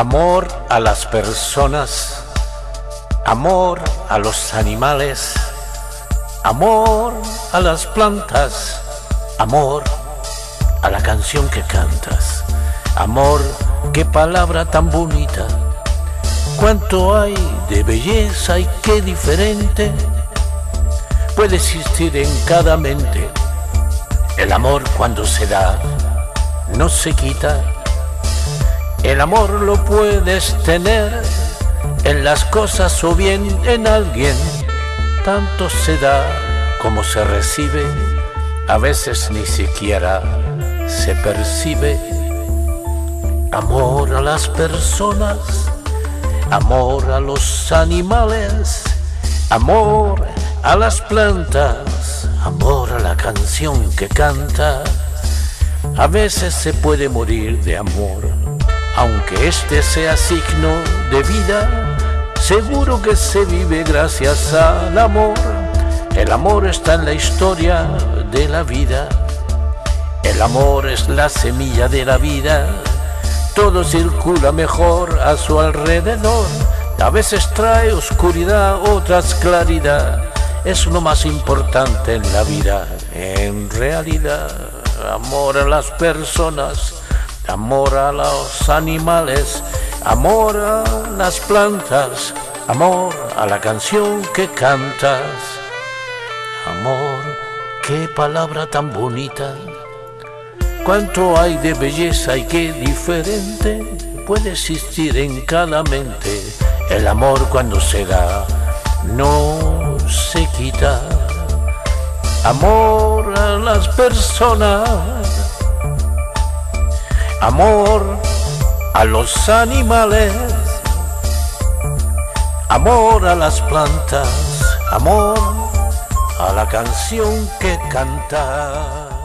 Amor a las personas, amor a los animales, amor a las plantas, amor a la canción que cantas. Amor, qué palabra tan bonita, cuánto hay de belleza y qué diferente puede existir en cada mente. El amor cuando se da no se quita el amor lo puedes tener en las cosas o bien en alguien. Tanto se da como se recibe, a veces ni siquiera se percibe. Amor a las personas, amor a los animales, amor a las plantas, amor a la canción que canta. A veces se puede morir de amor aunque este sea signo de vida, seguro que se vive gracias al amor. El amor está en la historia de la vida. El amor es la semilla de la vida. Todo circula mejor a su alrededor. A veces trae oscuridad, otras claridad. Es lo más importante en la vida. En realidad, amor a las personas amor a los animales, amor a las plantas, amor a la canción que cantas. Amor, qué palabra tan bonita, cuánto hay de belleza y qué diferente puede existir en cada mente. El amor cuando se da no se quita. Amor a las personas amor a los animales, amor a las plantas, amor a la canción que canta.